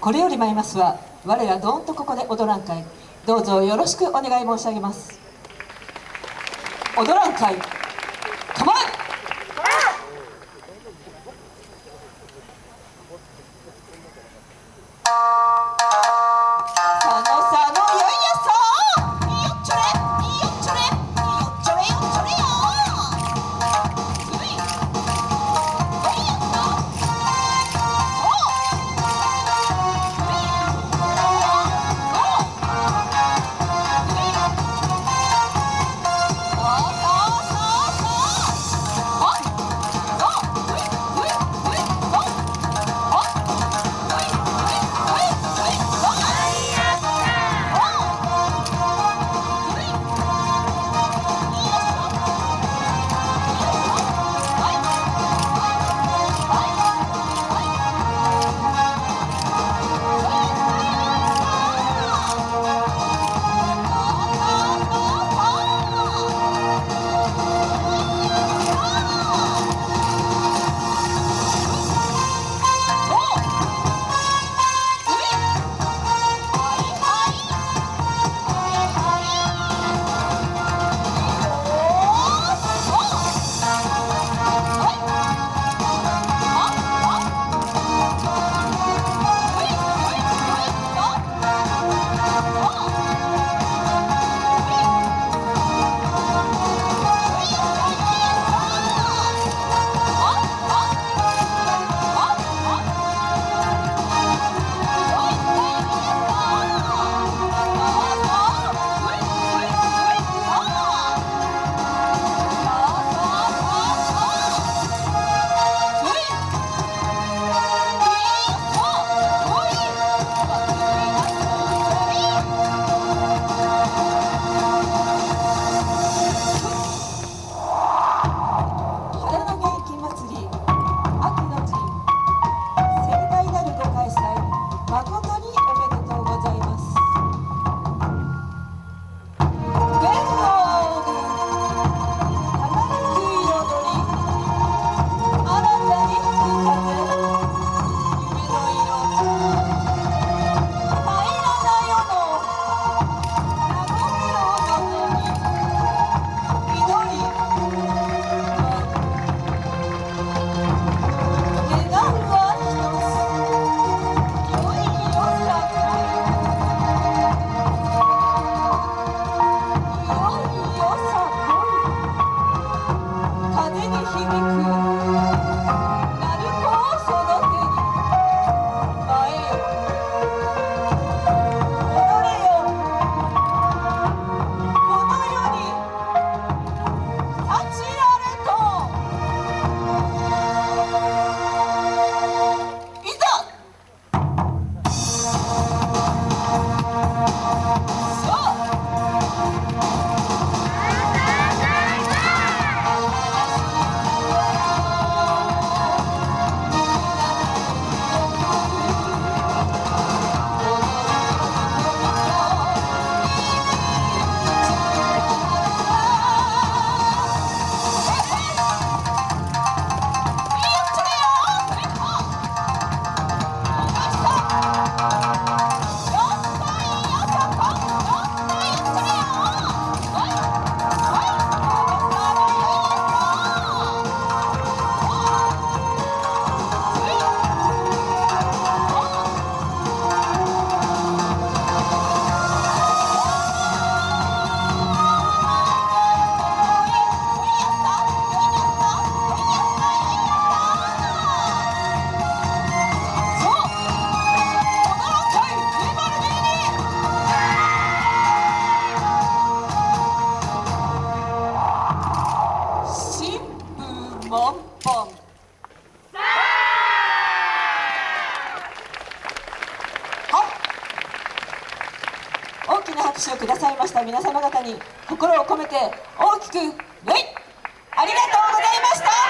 これより参りますは我らどんとここで踊らん会どうぞよろしくお願い申し上げます。踊らん会 大きな拍手をくださいました。皆様方に心を込めて大きく礼ありがとうございました。